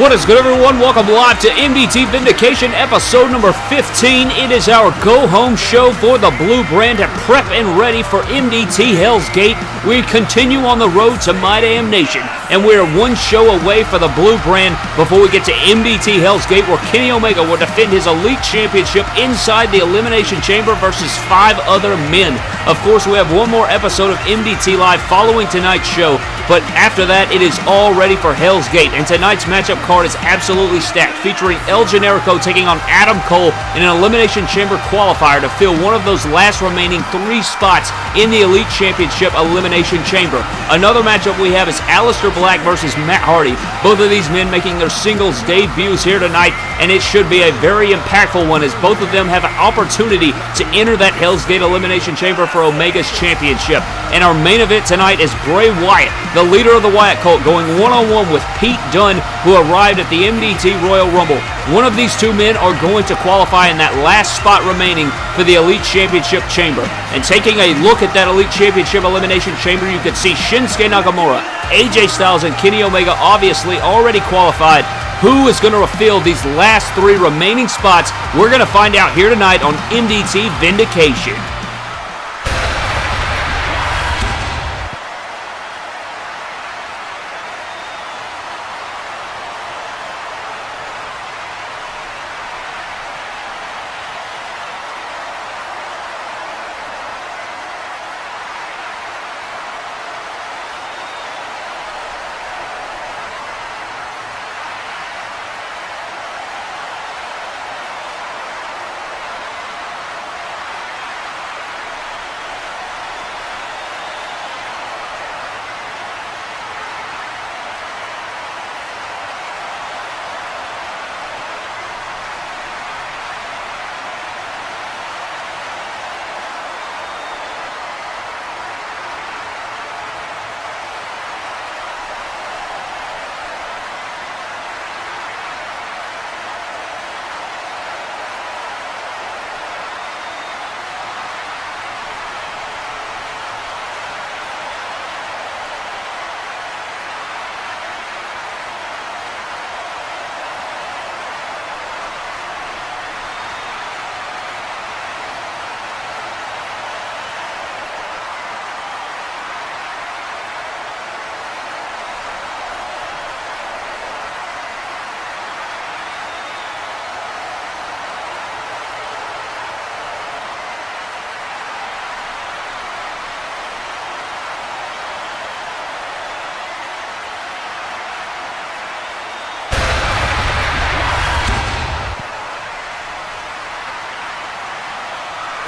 What is good, everyone? Welcome live to MDT Vindication, episode number 15. It is our go home show for the Blue Brand to prep and ready for MDT Hell's Gate. We continue on the road to My Damn Nation, and we are one show away for the Blue Brand before we get to MDT Hell's Gate, where Kenny Omega will defend his Elite Championship inside the Elimination Chamber versus five other men. Of course, we have one more episode of MDT Live following tonight's show, but after that, it is all ready for Hell's Gate, and tonight's matchup card is absolutely stacked, featuring El Generico taking on Adam Cole in an Elimination Chamber qualifier to fill one of those last remaining three spots in the Elite Championship Elimination Chamber. Another matchup we have is Aleister Black versus Matt Hardy. Both of these men making their singles debuts here tonight, and it should be a very impactful one as both of them have an opportunity to enter that Hell's Gate Elimination Chamber for Omega's championship. And our main event tonight is Bray Wyatt, the leader of the Wyatt cult, going one-on-one with Pete Dunne, who arrived at the MDT Royal Rumble. One of these two men are going to qualify in that last spot remaining for the Elite Championship Chamber. And taking a look at that Elite Championship Elimination Chamber, you can see Shinsuke Nakamura, AJ Styles, and Kenny Omega obviously already qualified. Who is going to refill these last three remaining spots? We're going to find out here tonight on MDT Vindication.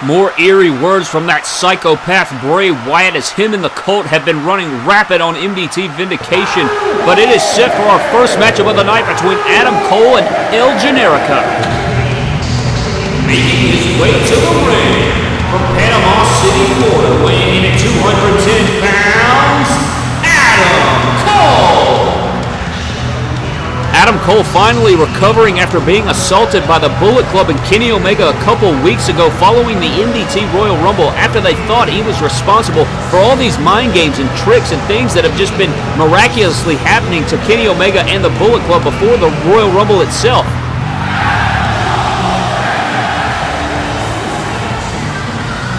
More eerie words from that psychopath Bray Wyatt as him and the Cult have been running rapid on MDT Vindication. But it is set for our first matchup of the night between Adam Cole and El Generico. Making his way to the ring from Panama City, Florida, weighing in at 210 pounds, Adam Cole finally recovering after being assaulted by the Bullet Club and Kenny Omega a couple weeks ago following the MDT Royal Rumble after they thought he was responsible for all these mind games and tricks and things that have just been miraculously happening to Kenny Omega and the Bullet Club before the Royal Rumble itself.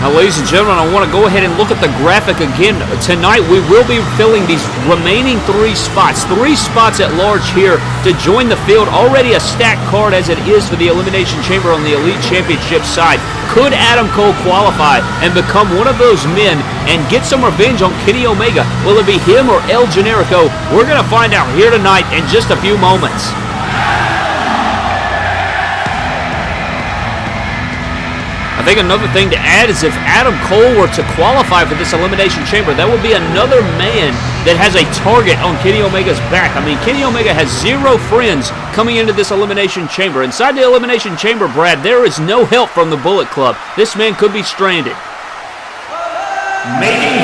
Now, ladies and gentlemen, I want to go ahead and look at the graphic again. Tonight, we will be filling these remaining three spots. Three spots at large here to join the field. Already a stacked card as it is for the Elimination Chamber on the Elite Championship side. Could Adam Cole qualify and become one of those men and get some revenge on Kenny Omega? Will it be him or El Generico? We're going to find out here tonight in just a few moments. Think another thing to add is if Adam Cole were to qualify for this Elimination Chamber, that would be another man that has a target on Kenny Omega's back. I mean, Kenny Omega has zero friends coming into this Elimination Chamber. Inside the Elimination Chamber, Brad, there is no help from the Bullet Club. This man could be stranded. Making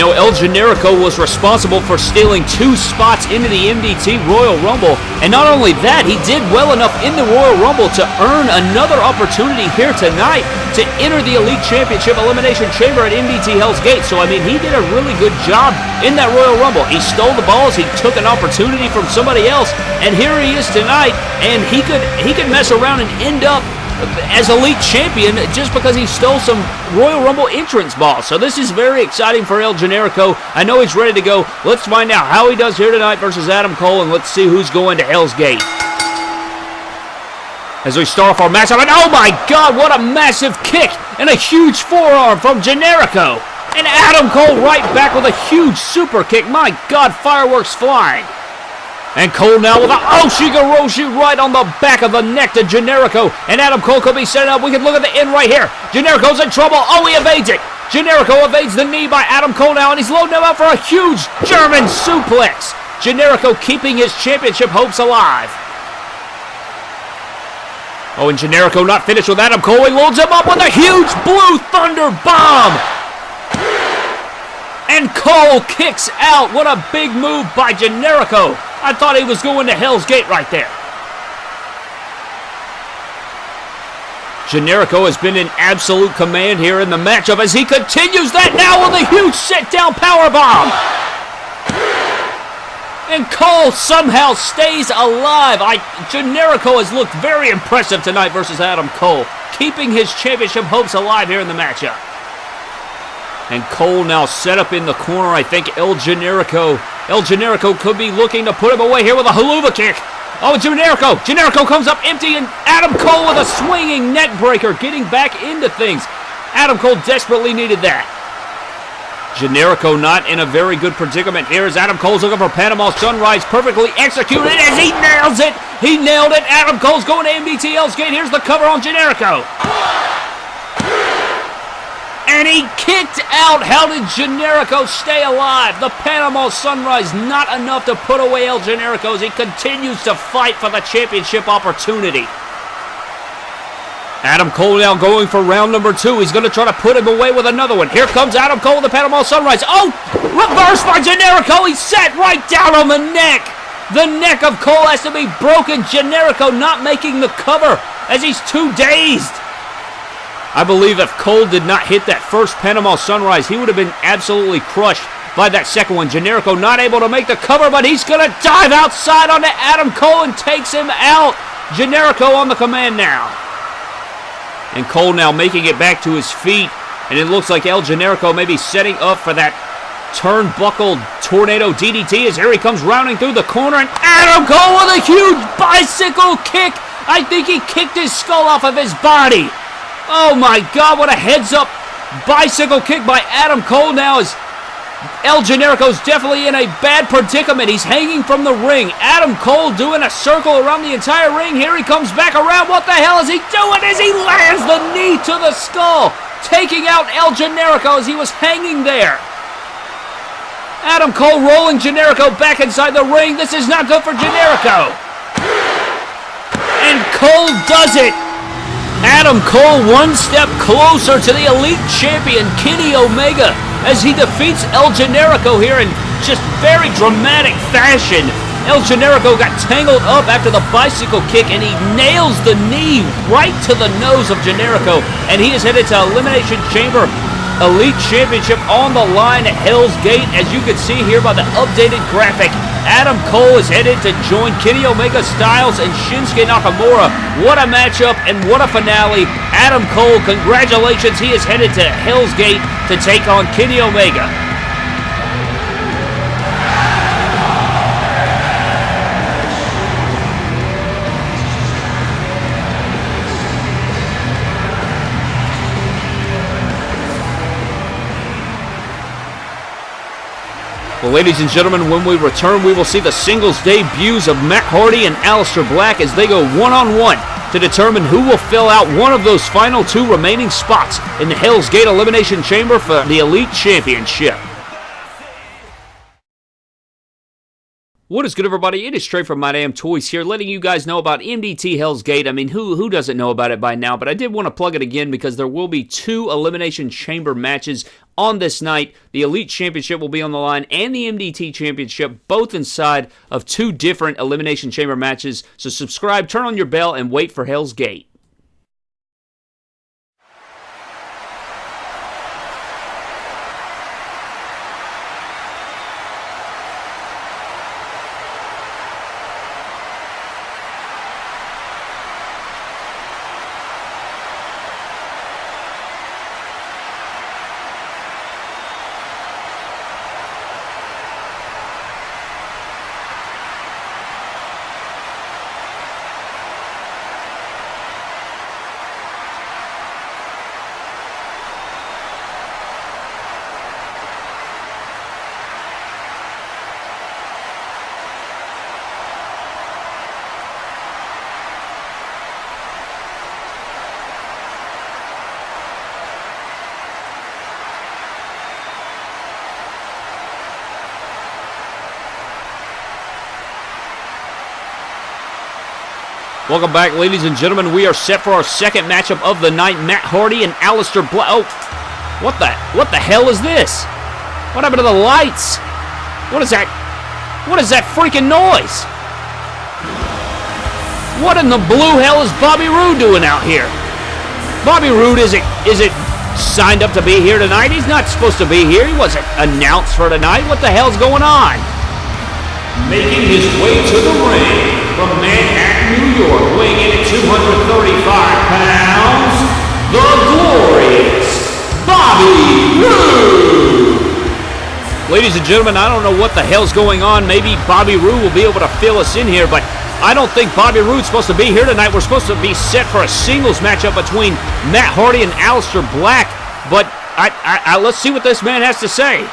know, El Generico was responsible for stealing two spots into the MDT Royal Rumble, and not only that, he did well enough in the Royal Rumble to earn another opportunity here tonight to enter the Elite Championship Elimination Chamber at MDT Hell's Gate. So, I mean, he did a really good job in that Royal Rumble. He stole the balls, he took an opportunity from somebody else, and here he is tonight, and he could he could mess around and end up as elite champion just because he stole some Royal Rumble entrance balls. So this is very exciting for El Generico. I know he's ready to go. Let's find out how he does here tonight versus Adam Cole, and let's see who's going to Hell's Gate. As we start off our match, and oh my god, what a massive kick and a huge forearm from Generico. And Adam Cole right back with a huge super kick. My god, fireworks flying. And Cole now with a oh, Ushigoroshi right on the back of the neck to Generico. And Adam Cole could be setting up. We can look at the end right here. Generico's in trouble. Oh, he evades it. Generico evades the knee by Adam Cole now, and he's loading him up for a huge German suplex. Generico keeping his championship hopes alive. Oh, and Generico not finished with Adam Cole. He loads him up with a huge Blue Thunder Bomb. And Cole kicks out. What a big move by Generico. I thought he was going to Hell's Gate right there. Generico has been in absolute command here in the matchup as he continues that now with a huge sit-down powerbomb. And Cole somehow stays alive. I, Generico has looked very impressive tonight versus Adam Cole, keeping his championship hopes alive here in the matchup. And Cole now set up in the corner. I think El Generico. El Generico could be looking to put him away here with a Helluva kick. Oh, Generico. Generico comes up empty, and Adam Cole with a swinging neck breaker, getting back into things. Adam Cole desperately needed that. Generico not in a very good predicament here as Adam Cole's looking for Panama Sunrise. Perfectly executed as he nails it. He nailed it. Adam Cole's going to MDT Hell's Gate. Here's the cover on Generico and he kicked out. How did Generico stay alive? The Panama Sunrise not enough to put away El Generico as he continues to fight for the championship opportunity. Adam Cole now going for round number two. He's going to try to put him away with another one. Here comes Adam Cole, the Panama Sunrise. Oh, reverse by Generico. He's set right down on the neck. The neck of Cole has to be broken. Generico not making the cover as he's too dazed. I believe if Cole did not hit that first Panama Sunrise, he would have been absolutely crushed by that second one. Generico not able to make the cover, but he's going to dive outside onto Adam Cole and takes him out. Generico on the command now. And Cole now making it back to his feet. And it looks like El Generico may be setting up for that turnbuckle tornado DDT as here he comes rounding through the corner. And Adam Cole with a huge bicycle kick. I think he kicked his skull off of his body. Oh my God, what a heads up bicycle kick by Adam Cole now is El Generico's definitely in a bad predicament. He's hanging from the ring. Adam Cole doing a circle around the entire ring. Here he comes back around. What the hell is he doing as he lands the knee to the skull? Taking out El Generico as he was hanging there. Adam Cole rolling Generico back inside the ring. This is not good for Generico. And Cole does it. Adam Cole one step closer to the Elite Champion Kenny Omega as he defeats El Generico here in just very dramatic fashion. El Generico got tangled up after the bicycle kick and he nails the knee right to the nose of Generico and he is headed to Elimination Chamber Elite Championship on the line at Hell's Gate. As you can see here by the updated graphic, Adam Cole is headed to join Kenny Omega Styles and Shinsuke Nakamura. What a matchup and what a finale. Adam Cole, congratulations. He is headed to Hell's Gate to take on Kenny Omega. Well, ladies and gentlemen, when we return, we will see the singles debuts of Matt Hardy and Aleister Black as they go one-on-one to determine who will fill out one of those final two remaining spots in the Hell's Gate Elimination Chamber for the Elite Championship. What is good, everybody? It is straight from My Damn Toys here, letting you guys know about MDT Hell's Gate. I mean, who who doesn't know about it by now? But I did want to plug it again because there will be two Elimination Chamber matches on this night. The Elite Championship will be on the line, and the MDT Championship, both inside of two different Elimination Chamber matches. So subscribe, turn on your bell, and wait for Hell's Gate. Welcome back, ladies and gentlemen. We are set for our second matchup of the night. Matt Hardy and Aleister Black. Oh, what the what the hell is this? What happened to the lights? What is that? What is that freaking noise? What in the blue hell is Bobby Roode doing out here? Bobby Roode is it is it signed up to be here tonight? He's not supposed to be here. He wasn't announced for tonight. What the hell's going on? Making his way to the ring weighing in at 235 pounds, the glorious Bobby Roode. Ladies and gentlemen, I don't know what the hell's going on. Maybe Bobby Roode will be able to fill us in here, but I don't think Bobby Roode's supposed to be here tonight. We're supposed to be set for a singles matchup between Matt Hardy and Aleister Black, but I, I, I, let's see what this man has to say.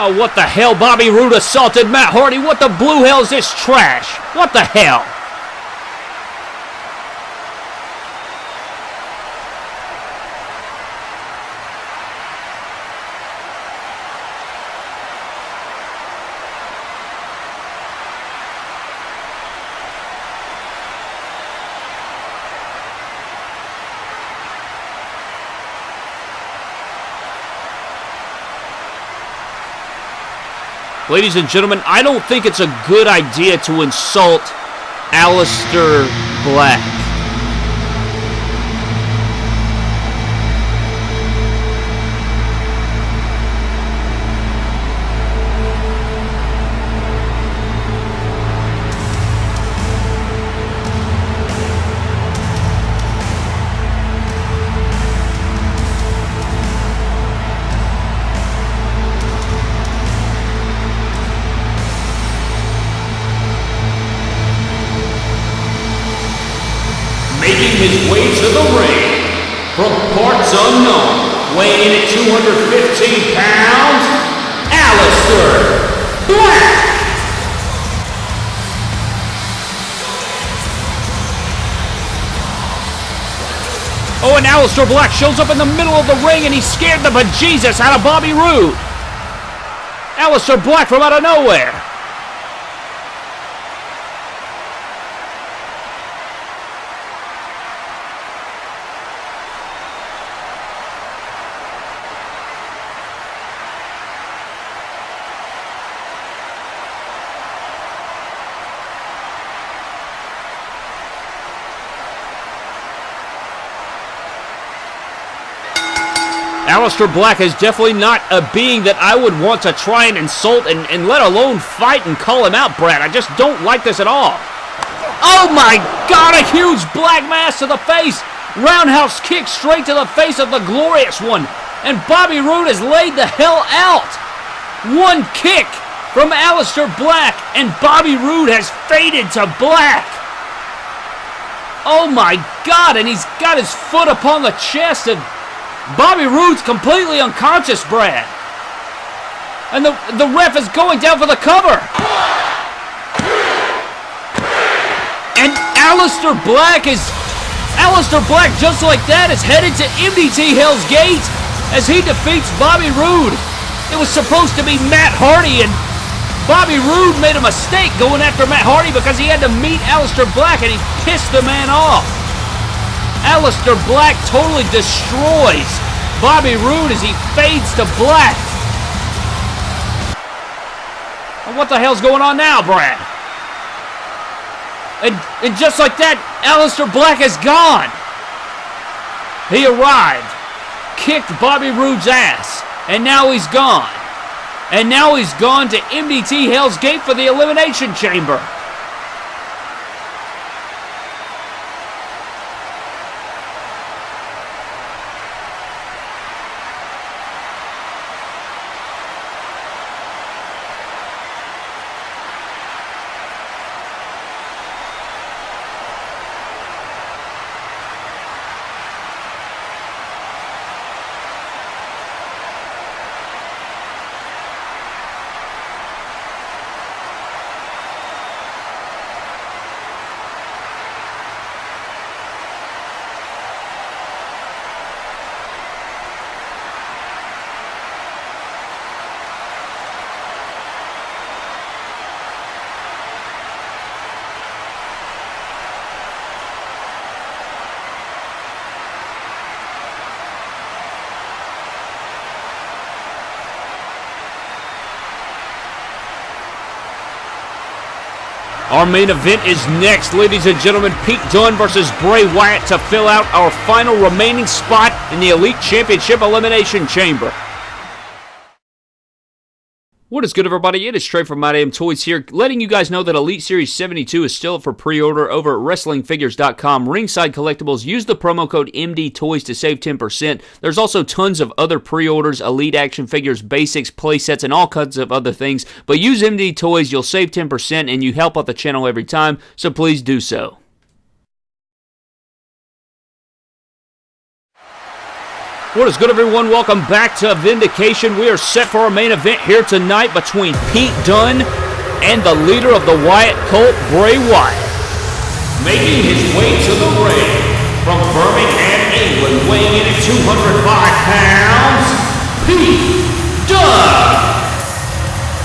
Oh, what the hell? Bobby Roode assaulted Matt Hardy. What the blue hell is this trash? What the hell? Ladies and gentlemen, I don't think it's a good idea to insult Aleister Black. Black shows up in the middle of the ring and he scared the bejesus out of Bobby Roode. Aleister Black from out of nowhere. Aleister Black is definitely not a being that I would want to try and insult and, and let alone fight and call him out, Brad. I just don't like this at all. Oh my god, a huge black mass to the face. Roundhouse kick straight to the face of the glorious one. And Bobby Roode has laid the hell out. One kick from Aleister Black, and Bobby Roode has faded to black. Oh my God, and he's got his foot upon the chest, and Bobby Roode's completely unconscious, Brad. And the, the ref is going down for the cover. And Aleister Black is Aleister Black, just like that, is headed to MDT Hell's Gate as he defeats Bobby Roode. It was supposed to be Matt Hardy, and Bobby Roode made a mistake going after Matt Hardy because he had to meet Aleister Black, and he pissed the man off. Aleister Black totally destroys Bobby Roode as he fades to black. What the hell's going on now, Brad? And, and just like that, Aleister Black is gone. He arrived, kicked Bobby Roode's ass, and now he's gone. And now he's gone to MDT Hell's Gate for the Elimination Chamber. Our main event is next, ladies and gentlemen. Pete Dunne versus Bray Wyatt to fill out our final remaining spot in the Elite Championship Elimination Chamber. What is good, everybody? It is Trey from My Damn Toys here, letting you guys know that Elite Series 72 is still up for pre-order over at WrestlingFigures.com. Ringside Collectibles, use the promo code MDTOYS to save 10%. There's also tons of other pre-orders, Elite Action Figures, Basics, playsets, and all kinds of other things. But use MD Toys, you'll save 10%, and you help out the channel every time, so please do so. What is good, everyone? Welcome back to Vindication. We are set for our main event here tonight between Pete Dunne and the leader of the Wyatt cult, Bray Wyatt. Making his way to the ring from Birmingham, England, weighing in at 205 pounds, Pete Dunne.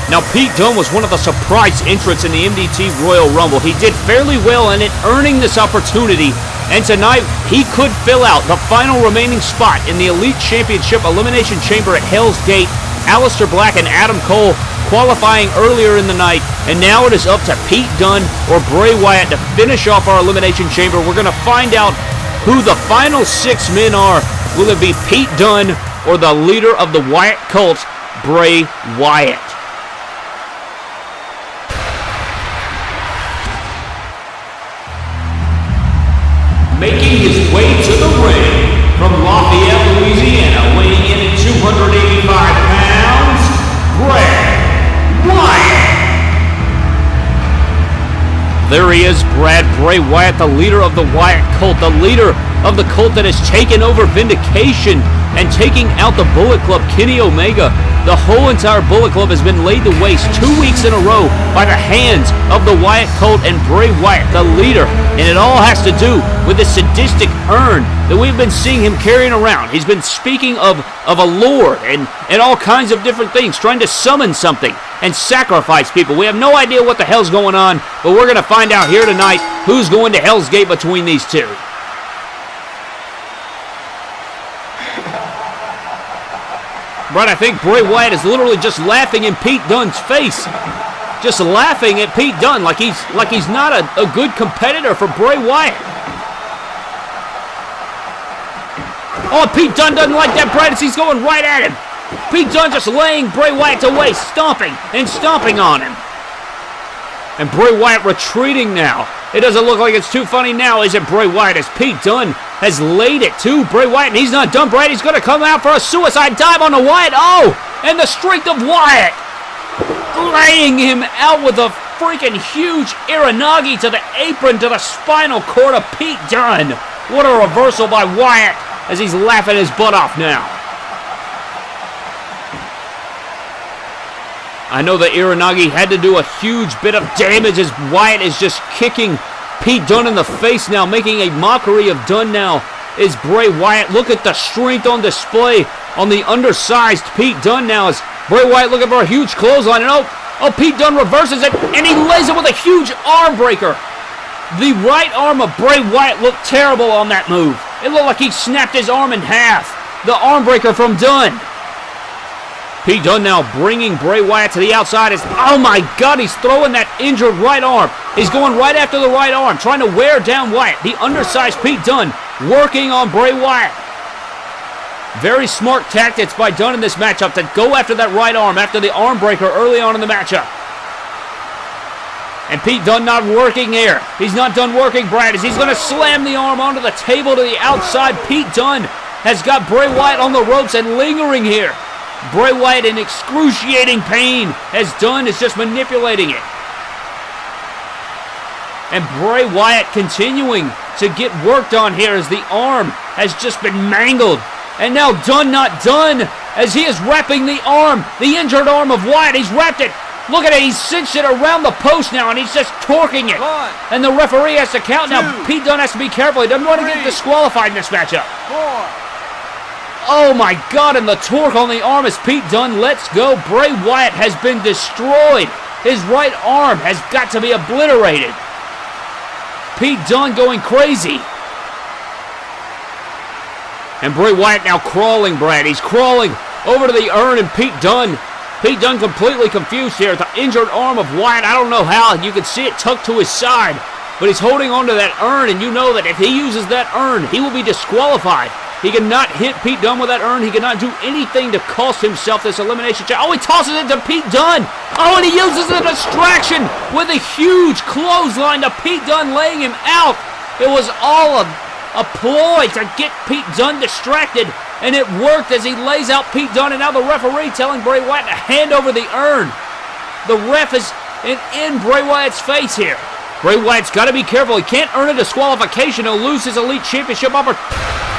Now, Pete Dunne was one of the surprise entrants in the MDT Royal Rumble. He did fairly well in it, earning this opportunity and tonight, he could fill out the final remaining spot in the Elite Championship Elimination Chamber at Hell's Gate. Aleister Black and Adam Cole qualifying earlier in the night, and now it is up to Pete Dunne or Bray Wyatt to finish off our Elimination Chamber. We're going to find out who the final six men are. Will it be Pete Dunne or the leader of the Wyatt cult, Bray Wyatt? Making his way to the ring from Lafayette, Louisiana, weighing in at 285 pounds, Bray Wyatt. There he is, Brad Bray Wyatt, the leader of the Wyatt cult, the leader of the cult that has taken over Vindication and taking out the Bullet Club, Kenny Omega. The whole entire Bullet Club has been laid to waste two weeks in a row by the hands of the Wyatt cult and Bray Wyatt, the leader. And it all has to do with the sadistic urn that we've been seeing him carrying around. He's been speaking of, of a lord and, and all kinds of different things, trying to summon something and sacrifice people. We have no idea what the hell's going on, but we're going to find out here tonight who's going to Hell's Gate between these two. Brad, I think Bray Wyatt is literally just laughing in Pete Dunne's face. Just laughing at Pete Dunne like he's like he's not a, a good competitor for Bray Wyatt. Oh, Pete Dunne doesn't like that, Brad, as he's going right at him. Pete Dunne just laying Bray Wyatt waste, stomping and stomping on him. And Bray Wyatt retreating now. It doesn't look like it's too funny now, is it, Bray Wyatt? As Pete Dunne has laid it to Bray Wyatt, and he's not done. Brady's going to come out for a suicide dive on the Wyatt. Oh, and the strength of Wyatt laying him out with a freaking huge Uranage to the apron to the spinal cord of Pete Dunne. What a reversal by Wyatt as he's laughing his butt off now. I know that Uranage had to do a huge bit of damage as Wyatt is just kicking Pete Dunne in the face now, making a mockery of Dunne now is Bray Wyatt. Look at the strength on display on the undersized Pete Dunne now as Bray Wyatt looking for a huge clothesline. And oh, oh, Pete Dunne reverses it and he lays it with a huge arm breaker. The right arm of Bray Wyatt looked terrible on that move. It looked like he snapped his arm in half. The arm breaker from Dunne. Pete Dunne now bringing Bray Wyatt to the outside. As, oh my God, he's throwing that injured right arm. He's going right after the right arm, trying to wear down Wyatt. The undersized Pete Dunne working on Bray Wyatt. Very smart tactics by Dunne in this matchup to go after that right arm after the arm breaker early on in the matchup. And Pete Dunne not working here. He's not done working, Brad, as he's going to slam the arm onto the table to the outside. Pete Dunne has got Bray Wyatt on the ropes and lingering here. Bray Wyatt in excruciating pain as Dunne is just manipulating it. And Bray Wyatt continuing to get worked on here as the arm has just been mangled. And now Dunne not done as he is wrapping the arm, the injured arm of Wyatt. He's wrapped it. Look at it. He's cinched it around the post now and he's just torquing it. One, and the referee has to count two, now. Pete Dunne has to be careful. He doesn't want to get disqualified in this matchup. four, Oh my god, and the torque on the arm as Pete Dunne lets go. Bray Wyatt has been destroyed. His right arm has got to be obliterated. Pete Dunne going crazy. And Bray Wyatt now crawling, Brad. He's crawling over to the urn, and Pete Dunne. Pete Dunne completely confused here. The injured arm of Wyatt. I don't know how. You can see it tucked to his side. But he's holding onto that urn, and you know that if he uses that urn, he will be disqualified. He cannot hit Pete Dunne with that urn. He cannot do anything to cost himself this elimination chamber. Oh, he tosses it to Pete Dunne. Oh, and he uses a distraction with a huge clothesline to Pete Dunne, laying him out. It was all a, a ploy to get Pete Dunne distracted, and it worked as he lays out Pete Dunne, and now the referee telling Bray Wyatt to hand over the urn. The ref is in, in Bray Wyatt's face here. Bray Wyatt's got to be careful. He can't earn a disqualification. He'll lose his Elite Championship opportunity.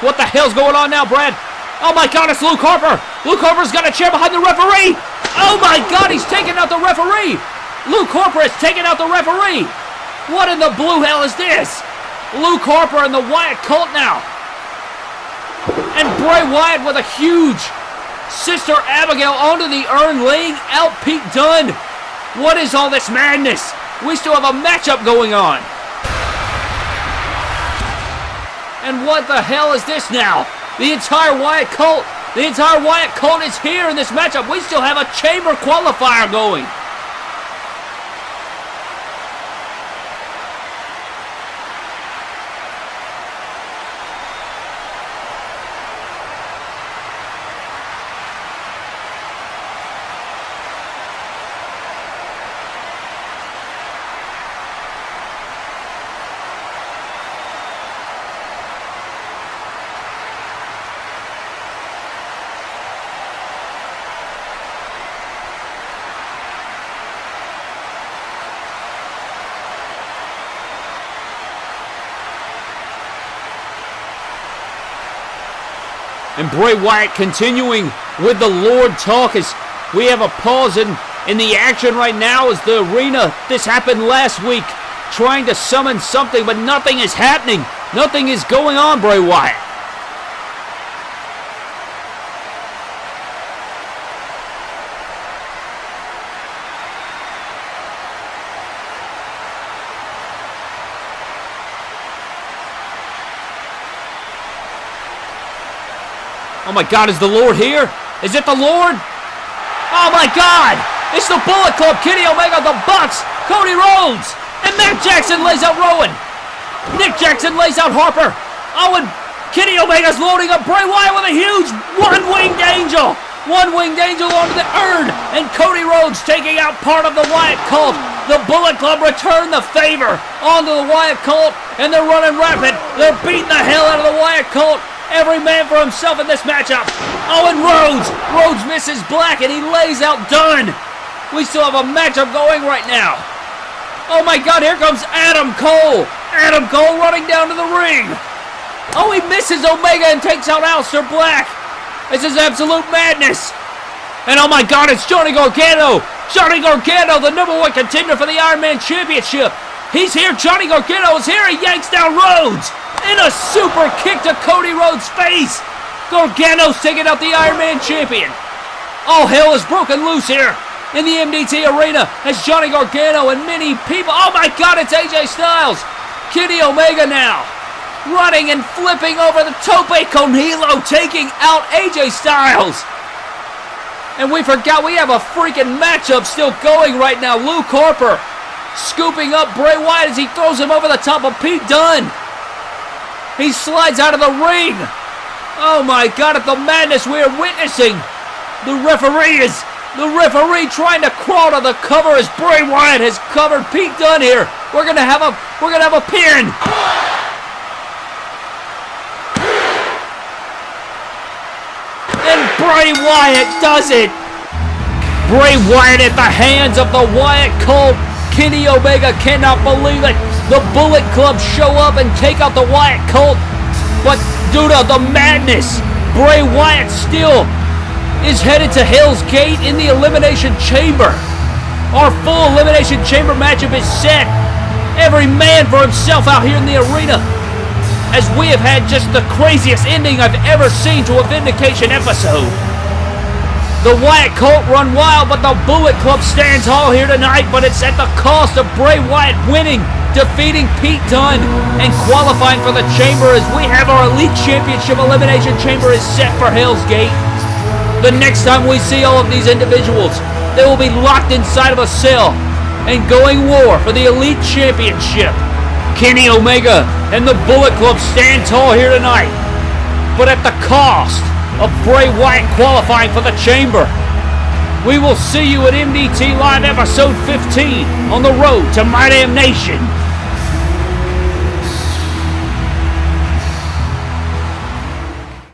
What the hell's going on now, Brad? Oh my god, it's Luke Harper! Luke Harper's got a chair behind the referee! Oh my god, he's taking out the referee! Luke Harper is taking out the referee! What in the blue hell is this? Luke Harper and the Wyatt cult now. And Bray Wyatt with a huge Sister Abigail onto the urn, laying out Pete Dunne. What is all this madness? We still have a matchup going on. And what the hell is this now? The entire Wyatt cult, the entire Wyatt cult is here in this matchup. We still have a chamber qualifier going. And Bray Wyatt continuing with the Lord talk as we have a pause in, in the action right now as the arena, this happened last week, trying to summon something, but nothing is happening. Nothing is going on, Bray Wyatt. Oh my God, is the Lord here? Is it the Lord? Oh my God! It's the Bullet Club, Kenny Omega, the Bucks, Cody Rhodes, and Matt Jackson lays out Rowan. Nick Jackson lays out Harper. Oh, and Kenny Omega's loading up Bray Wyatt with a huge one-winged angel. One-winged angel onto the urn, and Cody Rhodes taking out part of the Wyatt cult. The Bullet Club return the favor onto the Wyatt cult, and they're running rapid. They're beating the hell out of the Wyatt cult. Every man for himself in this matchup. Owen Rhodes. Rhodes misses Black and he lays out Dunne. We still have a matchup going right now. Oh my god, here comes Adam Cole. Adam Cole running down to the ring. Oh, he misses Omega and takes out Aleister Black. This is absolute madness. And oh my god, it's Johnny Gargano. Johnny Gargano, the number one contender for the Iron Man Championship. He's here. Johnny Gargano is here. He yanks down Rhodes. In a super kick to Cody Rhodes' face. Gargano's taking out the Iron Man champion. All hell is broken loose here in the MDT arena as Johnny Gargano and many people. Oh my God, it's AJ Styles. Kenny Omega now running and flipping over the Tope con Hilo, taking out AJ Styles. And we forgot we have a freaking matchup still going right now. Luke Harper scooping up Bray Wyatt as he throws him over the top of Pete Dunne. He slides out of the ring. Oh my God, at the madness we are witnessing. The referee is the referee trying to crawl to the cover as Bray Wyatt has covered Pete Dunne here. We're gonna have a we're gonna have a pin. And Bray Wyatt does it. Bray Wyatt at the hands of the Wyatt Cult Kenny Omega cannot believe it. The Bullet Club show up and take out the Wyatt Cult. But due to the madness, Bray Wyatt still is headed to Hell's Gate in the Elimination Chamber. Our full Elimination Chamber matchup is set. Every man for himself out here in the arena. As we have had just the craziest ending I've ever seen to a Vindication episode. The Wyatt Cult run wild, but the Bullet Club stands tall here tonight, but it's at the cost of Bray Wyatt winning, defeating Pete Dunne, and qualifying for the Chamber as we have our Elite Championship Elimination Chamber is set for Hell's Gate. The next time we see all of these individuals, they will be locked inside of a cell and going war for the Elite Championship. Kenny Omega and the Bullet Club stand tall here tonight, but at the cost of Bray Wyatt qualifying for the Chamber. We will see you at MDT Live episode 15 on the road to My Damn Nation.